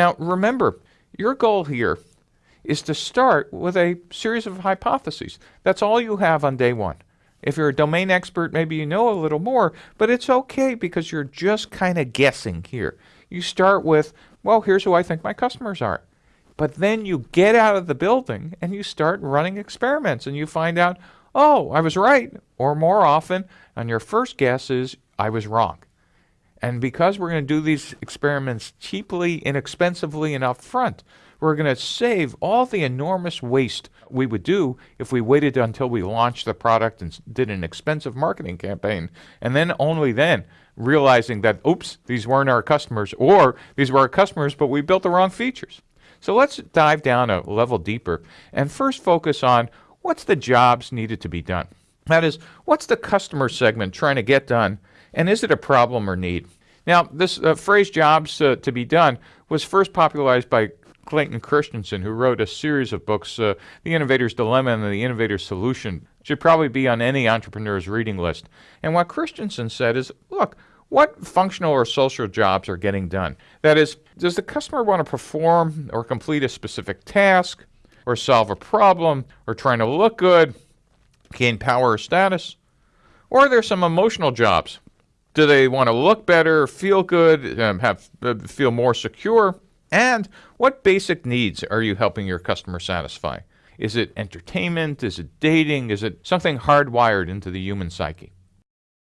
Now, remember, your goal here is to start with a series of hypotheses. That's all you have on day one. If you're a domain expert, maybe you know a little more, but it's okay because you're just kind of guessing here. You start with, well, here's who I think my customers are. But then you get out of the building and you start running experiments and you find out, oh, I was right. Or more often, on your first guess is, I was wrong. And because we're going to do these experiments cheaply, inexpensively, and upfront, we're going to save all the enormous waste we would do if we waited until we launched the product and did an expensive marketing campaign, and then only then realizing that, oops, these weren't our customers, or these were our customers, but we built the wrong features. So let's dive down a level deeper and first focus on what's the jobs needed to be done. That is, what's the customer segment trying to get done, and is it a problem or need? Now, this uh, phrase jobs uh, to be done was first popularized by Clayton Christensen, who wrote a series of books, uh, The Innovator's Dilemma and The Innovator's Solution. Should probably be on any entrepreneur's reading list. And what Christensen said is look, what functional or social jobs are getting done? That is, does the customer want to perform or complete a specific task, or solve a problem, or trying to look good, gain power or status? Or are there some emotional jobs? Do they want to look better, feel good, um, have uh, feel more secure? And what basic needs are you helping your customer satisfy? Is it entertainment? Is it dating? Is it something hardwired into the human psyche?